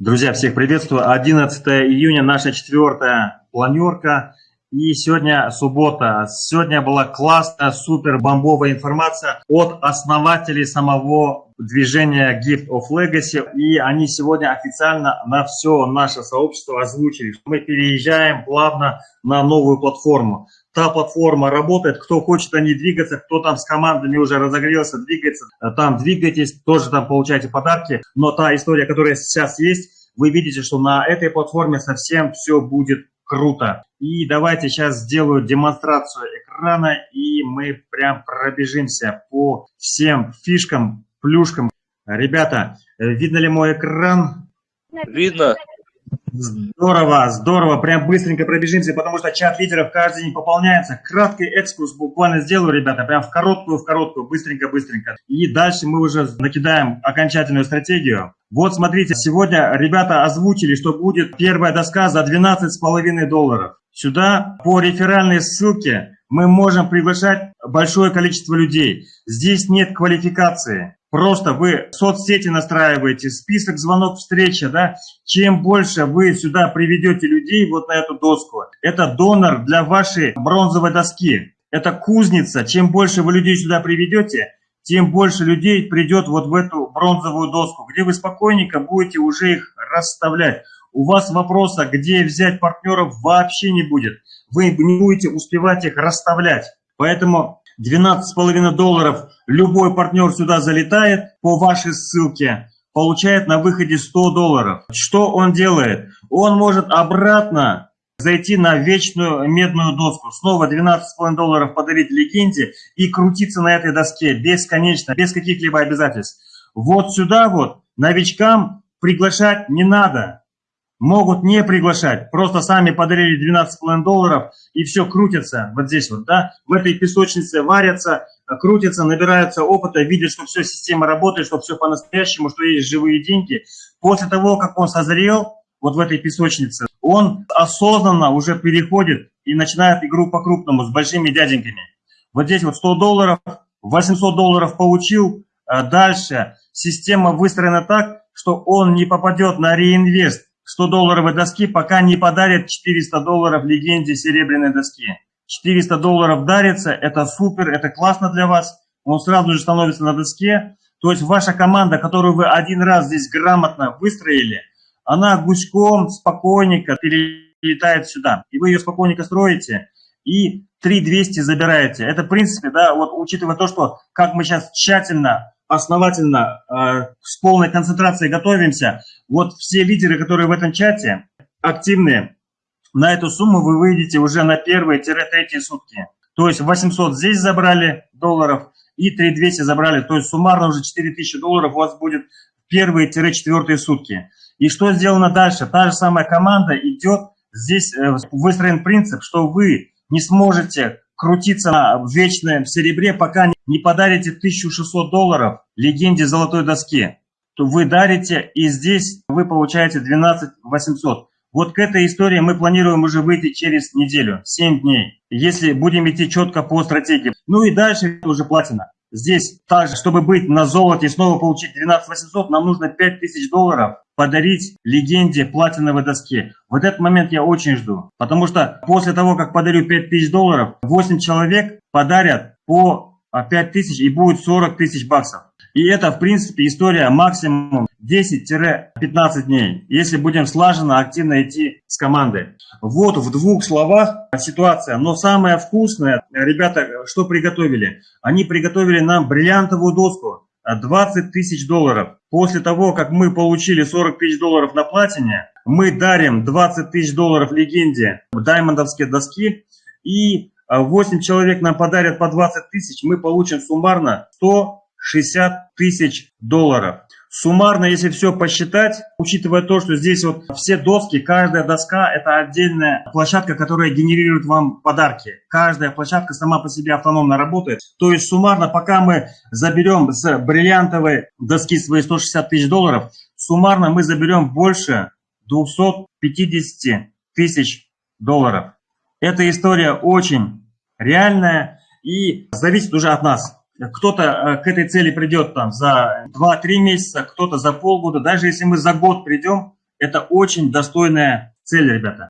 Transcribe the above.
Друзья, всех приветствую. 11 июня, наша четвертая планерка. И сегодня суббота. Сегодня была классная, супер бомбовая информация от основателей самого движения Gift of Legacy. И они сегодня официально на все наше сообщество озвучили, что мы переезжаем плавно на новую платформу. Та платформа работает, кто хочет о ней двигаться, кто там с командами уже разогрелся, двигается, там двигайтесь, тоже там получаете подарки. Но та история, которая сейчас есть, вы видите, что на этой платформе совсем все будет круто. И давайте сейчас сделаю демонстрацию экрана, и мы прям пробежимся по всем фишкам, плюшкам. Ребята, видно ли мой экран? Видно. Здорово, здорово, прям быстренько пробежимся, потому что чат лидеров каждый день пополняется. Краткий экскурс буквально сделаю, ребята, прям в короткую, в короткую, быстренько-быстренько. И дальше мы уже накидаем окончательную стратегию. Вот смотрите, сегодня ребята озвучили, что будет первая доска за 12,5 долларов. Сюда по реферальной ссылке мы можем приглашать большое количество людей. Здесь нет квалификации. Просто вы соцсети настраиваете, список звонок встреча, да, чем больше вы сюда приведете людей вот на эту доску, это донор для вашей бронзовой доски, это кузница, чем больше вы людей сюда приведете, тем больше людей придет вот в эту бронзовую доску, где вы спокойненько будете уже их расставлять. У вас вопроса, где взять партнеров, вообще не будет. Вы не будете успевать их расставлять. Поэтому 12,5 долларов любой партнер сюда залетает по вашей ссылке, получает на выходе 100 долларов. Что он делает? Он может обратно зайти на вечную медную доску, снова 12,5 долларов подарить легенде и крутиться на этой доске бесконечно, без каких-либо обязательств. Вот сюда вот новичкам приглашать не надо могут не приглашать, просто сами подарили 12,5 долларов и все крутится вот здесь вот, да, в этой песочнице варятся, крутятся, набираются опыта, видят, что все, система работает, что все по-настоящему, что есть живые деньги. После того, как он созрел вот в этой песочнице, он осознанно уже переходит и начинает игру по-крупному с большими дяденьками. Вот здесь вот 100 долларов, 800 долларов получил, а дальше система выстроена так, что он не попадет на реинвест, 100-долларовой доски, пока не подарят 400 долларов легенде серебряной доски. 400 долларов дарится, это супер, это классно для вас, он сразу же становится на доске. То есть ваша команда, которую вы один раз здесь грамотно выстроили, она гуськом, спокойненько перелетает сюда. И вы ее спокойненько строите и 3200 забираете. Это в принципе, да, вот учитывая то, что как мы сейчас тщательно основательно, э, с полной концентрацией готовимся. Вот все лидеры, которые в этом чате активные, на эту сумму вы выйдете уже на первые-третьи сутки. То есть 800 здесь забрали долларов и 3200 забрали. То есть суммарно уже 4000 долларов у вас будет первые-четвертые сутки. И что сделано дальше? Та же самая команда идет, здесь э, выстроен принцип, что вы не сможете крутиться на вечном серебре, пока не подарите 1600 долларов легенде золотой доски. То вы дарите, и здесь вы получаете 12 800. Вот к этой истории мы планируем уже выйти через неделю, 7 дней, если будем идти четко по стратегии. Ну и дальше уже платина. Здесь также, чтобы быть на золоте и снова получить 12 800, нам нужно 5000 долларов подарить легенде платиновой доски. Вот этот момент я очень жду. Потому что после того, как подарю 5000 долларов, 8 человек подарят по 5000 и будет 40 тысяч баксов. И это, в принципе, история максимум 10-15 дней, если будем слаженно, активно идти с командой. Вот в двух словах ситуация. Но самое вкусное, ребята, что приготовили? Они приготовили нам бриллиантовую доску. 20 тысяч долларов. После того, как мы получили 40 тысяч долларов на платине, мы дарим 20 тысяч долларов легенде даймондовские доски и 8 человек нам подарят по 20 тысяч, мы получим суммарно 160 тысяч долларов. Суммарно, если все посчитать, учитывая то, что здесь вот все доски, каждая доска – это отдельная площадка, которая генерирует вам подарки. Каждая площадка сама по себе автономно работает. То есть суммарно, пока мы заберем с бриллиантовой доски свои 160 тысяч долларов, суммарно мы заберем больше 250 тысяч долларов. Эта история очень реальная и зависит уже от нас. Кто-то э, к этой цели придет там за 2-3 месяца, кто-то за полгода. Даже если мы за год придем, Это очень достойная цель, ребята.